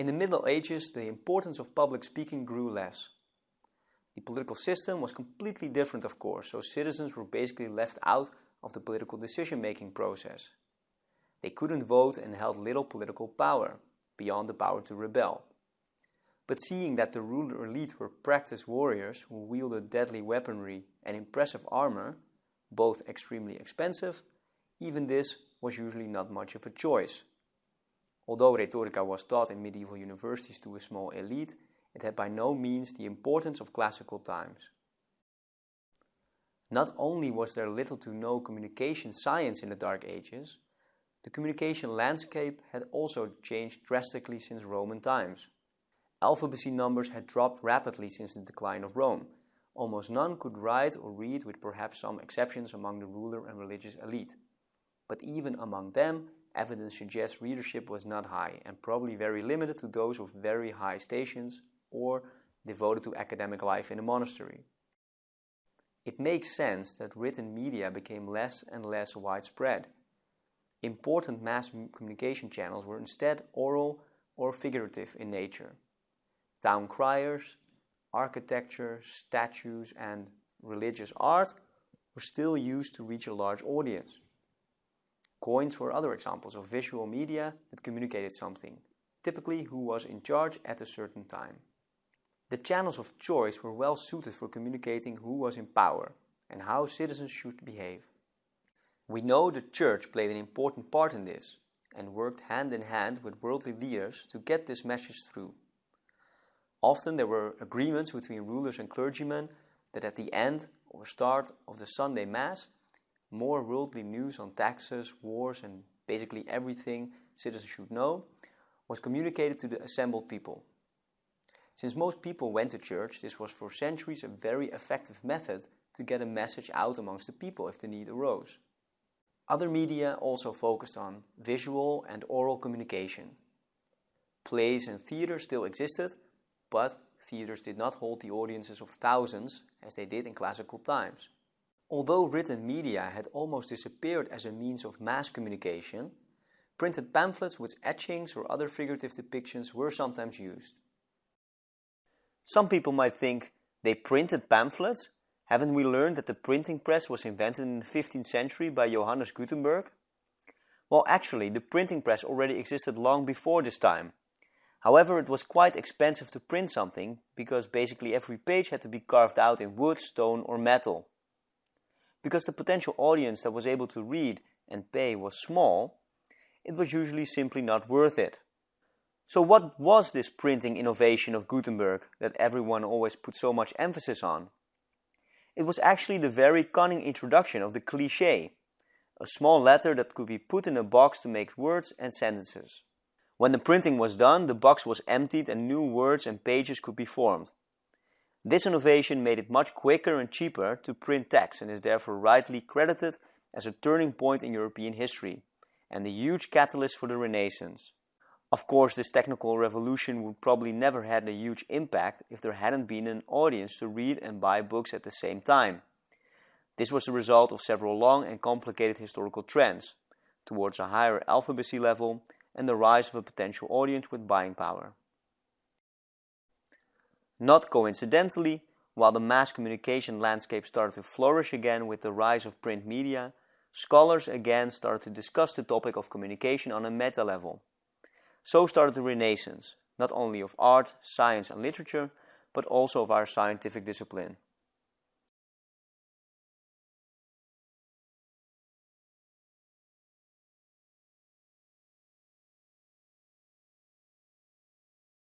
In the Middle Ages, the importance of public speaking grew less. The political system was completely different, of course, so citizens were basically left out of the political decision-making process. They couldn't vote and held little political power, beyond the power to rebel. But seeing that the ruler elite were practiced warriors who wielded deadly weaponry and impressive armor, both extremely expensive, even this was usually not much of a choice. Although rhetorica was taught in medieval universities to a small elite, it had by no means the importance of classical times. Not only was there little to no communication science in the Dark Ages, the communication landscape had also changed drastically since Roman times. Alphabecy numbers had dropped rapidly since the decline of Rome. Almost none could write or read with perhaps some exceptions among the ruler and religious elite. But even among them, evidence suggests readership was not high and probably very limited to those of very high stations or devoted to academic life in a monastery. It makes sense that written media became less and less widespread. Important mass communication channels were instead oral or figurative in nature. Town criers, architecture, statues, and religious art were still used to reach a large audience. Coins were other examples of visual media that communicated something, typically who was in charge at a certain time. The channels of choice were well suited for communicating who was in power and how citizens should behave. We know the church played an important part in this and worked hand in hand with worldly leaders to get this message through. Often there were agreements between rulers and clergymen that at the end or start of the Sunday Mass, more worldly news on taxes, wars, and basically everything citizens should know was communicated to the assembled people. Since most people went to church, this was for centuries a very effective method to get a message out amongst the people if the need arose. Other media also focused on visual and oral communication. Plays and theaters still existed, but theaters did not hold the audiences of thousands as they did in classical times. Although written media had almost disappeared as a means of mass communication, printed pamphlets with etchings or other figurative depictions were sometimes used. Some people might think they printed pamphlets. Haven't we learned that the printing press was invented in the 15th century by Johannes Gutenberg? Well, actually, the printing press already existed long before this time. However, it was quite expensive to print something because basically every page had to be carved out in wood, stone or metal. Because the potential audience that was able to read and pay was small, it was usually simply not worth it. So what was this printing innovation of Gutenberg that everyone always put so much emphasis on? It was actually the very cunning introduction of the cliché, a small letter that could be put in a box to make words and sentences. When the printing was done, the box was emptied and new words and pages could be formed. This innovation made it much quicker and cheaper to print text and is therefore rightly credited as a turning point in European history and a huge catalyst for the Renaissance. Of course, this technical revolution would probably never had a huge impact if there hadn't been an audience to read and buy books at the same time. This was the result of several long and complicated historical trends towards a higher alphabecy level and the rise of a potential audience with buying power. Not coincidentally, while the mass communication landscape started to flourish again with the rise of print media, scholars again started to discuss the topic of communication on a meta level so started the Renaissance, not only of art, science and literature, but also of our scientific discipline.